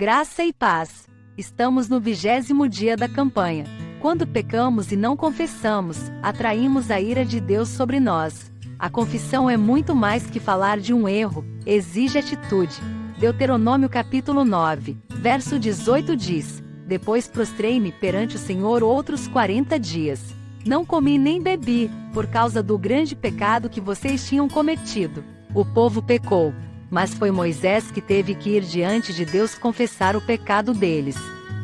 Graça e paz. Estamos no vigésimo dia da campanha. Quando pecamos e não confessamos, atraímos a ira de Deus sobre nós. A confissão é muito mais que falar de um erro, exige atitude. Deuteronômio capítulo 9, verso 18 diz: Depois prostrei-me perante o Senhor outros quarenta dias. Não comi nem bebi, por causa do grande pecado que vocês tinham cometido. O povo pecou, mas foi Moisés que teve que ir diante de Deus confessar o pecado deles.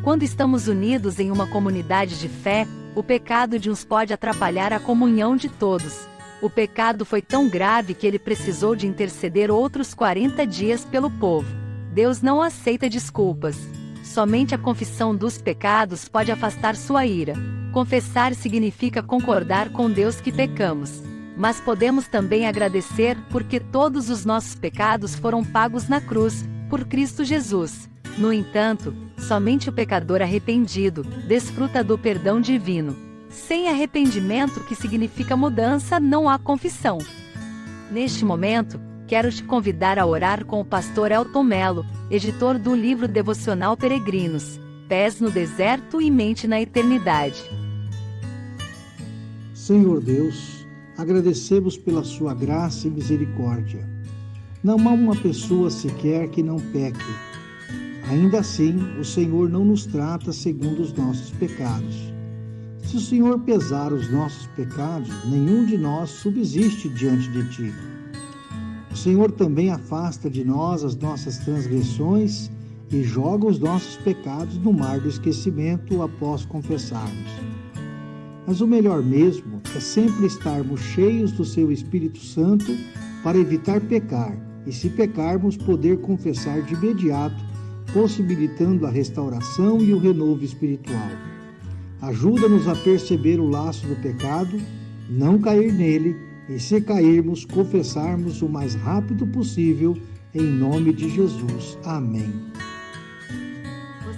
Quando estamos unidos em uma comunidade de fé, o pecado de uns pode atrapalhar a comunhão de todos. O pecado foi tão grave que ele precisou de interceder outros 40 dias pelo povo. Deus não aceita desculpas. Somente a confissão dos pecados pode afastar sua ira. Confessar significa concordar com Deus que pecamos. Mas podemos também agradecer porque todos os nossos pecados foram pagos na cruz, por Cristo Jesus. No entanto, somente o pecador arrependido desfruta do perdão divino. Sem arrependimento, que significa mudança, não há confissão. Neste momento, quero te convidar a orar com o pastor Elton Melo, editor do livro devocional Peregrinos, Pés no Deserto e Mente na Eternidade. Senhor Deus, agradecemos pela sua graça e misericórdia. Não há uma pessoa sequer que não peque. Ainda assim, o Senhor não nos trata segundo os nossos pecados. Se o Senhor pesar os nossos pecados, nenhum de nós subsiste diante de ti. O Senhor também afasta de nós as nossas transgressões e joga os nossos pecados no mar do esquecimento após confessarmos. Mas o melhor mesmo é sempre estarmos cheios do seu Espírito Santo para evitar pecar e, se pecarmos, poder confessar de imediato, possibilitando a restauração e o renovo espiritual. Ajuda-nos a perceber o laço do pecado, não cair nele e, se cairmos, confessarmos o mais rápido possível, em nome de Jesus. Amém.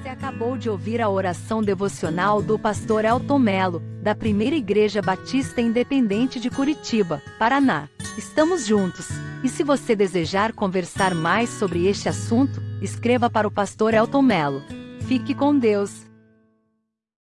Você acabou de ouvir a oração devocional do pastor Elton Melo, da Primeira Igreja Batista Independente de Curitiba, Paraná. Estamos juntos. E se você desejar conversar mais sobre este assunto, escreva para o pastor Elton Melo. Fique com Deus.